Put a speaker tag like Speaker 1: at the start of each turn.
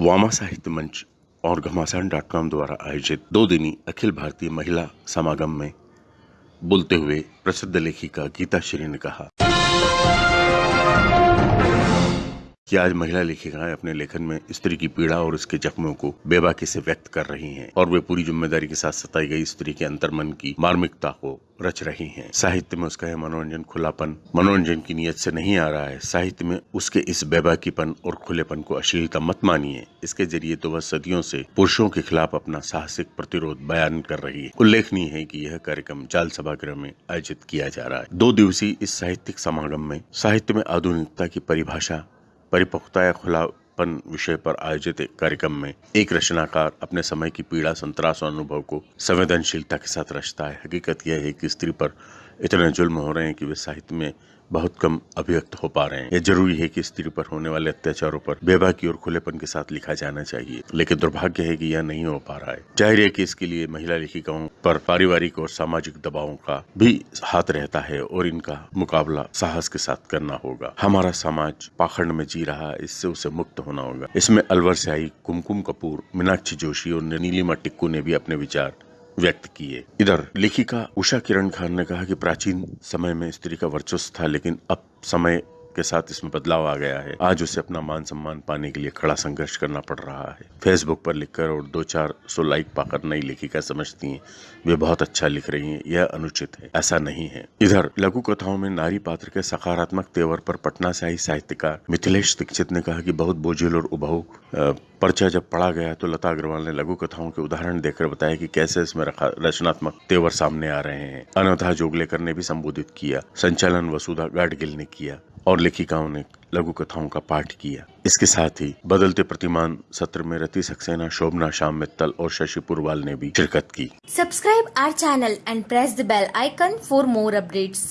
Speaker 1: वामा साहित्य मंच और घमासान डॉट कॉम द्वारा आयोजित दो दिनी अखिल भारतीय महिला समागम में बोलते हुए प्रसिद्ध लेखिका गीता श्री ने कहा। कि आज महिला लेखिकाएँ अपने लेखन में स्त्री की पीड़ा और उसके जख्मों को बेबाकी से व्यक्त कर रही हैं और वे पूरी ज़िम्मेदारी के साथ सताई गई स्त्री के अंतर्मन की मार्मिकता को रच रही हैं। साहित्य में उसका यह मनोरंजन खुलापन, मनोरंजन की नीयत से नहीं आ रहा है। साहित्य में उसके इस बेबाकीपन और खुलेपन को अश्लीलता मत मानिए। इसके ज़रिए तो वह सदियों से पुरुषों के खिलाफ अपना साहसिक प्रतिरोध बयान कर रही है। उल्लेखनीय है कि यह कार्यक्रम जाल सभागृह में आयोजित किया जा रहा है। दो दिवसीय इस साहित्यिक समागम में साहित्य में आधुनिकता की परिभाषा परिपक्वता या खुलापन विषय पर आयोजित एक कार्यक्रम में एक रचनाकार अपने समय की पीड़ा, संतरास और अनुभव को संवेदनशीलता के साथ रचता है। हकीकत यह है कि स्त्री पर इतने जुल्म हो रहे हैं कि वे साहित्य में बहुत कम अभिव्यक्त हो पा रहे हैं। यह ज़रूरी है कि स्त्री पर होने वाले अत्याचारों पर बेबाकी और खुलेपन के साथ लिखा जाना चाहिए, लेकिन दुर्भाग्य है कि यह नहीं हो पा रहा है। ज़ाहिर है कि इसके लिए महिला लेखिकाओं पर पारिवारिक और सामाजिक दबावों का भी हाथ रहता है और इनका मुकाबला साहस के साथ करना होगा। हमारा समाज पाखंड में जी रहा है, इससे उसे मुक्त होना होगा। इसमें अलवर से आई कुमकुम कपूर, मीनाक्षी जोशी और नीलिमा टिक्कू ने भी अपने विचार व्यक्त किए। इधर, लेखिका उषा किरण खान ने कहा कि प्राचीन समय में स्त्री का वर्चस्व था, लेकिन अब समय के साथ इसमें बदलाव आ गया है। आज उसे अपना मान सम्मान पाने के लिए खड़ा संघर्ष करना पड़ रहा है। फेसबुक पर लिखकर और दो चार सौ लाइक पाकर नई लेखिका समझती हैं। वे बहुत अच्छा लिख रही हैं। यह अनुचित है। ऐसा नहीं है। इधर, लघु कथाओं में नारी पात्र के सकारात्मक तेवर पर पटना से आई साहित्यकार मिथिलेश दीक्षित ने कहा कि बहुत बोझिल और उभाऊ पर्चा जब पढ़ा गया तो लता अग्रवाल ने लघु कथाओं के उदाहरण देकर बताया कि कैसे इसमें रचनात्मक तेवर सामने आ रहे हैं। अनथा जोगलेकर ने भी संबोधित किया। संचालन वसुधा गाडगिल ने किया। और लेखिकाओं ने लघु कथाओं का पाठ किया इसके साथ ही बदलते प्रतिमान सत्र में रति सक्सेना शोभना श्याम मित्तल और शशि पुरवाल ने भी शिरकत की
Speaker 2: subscribe our channel and press the bell icon for more updates.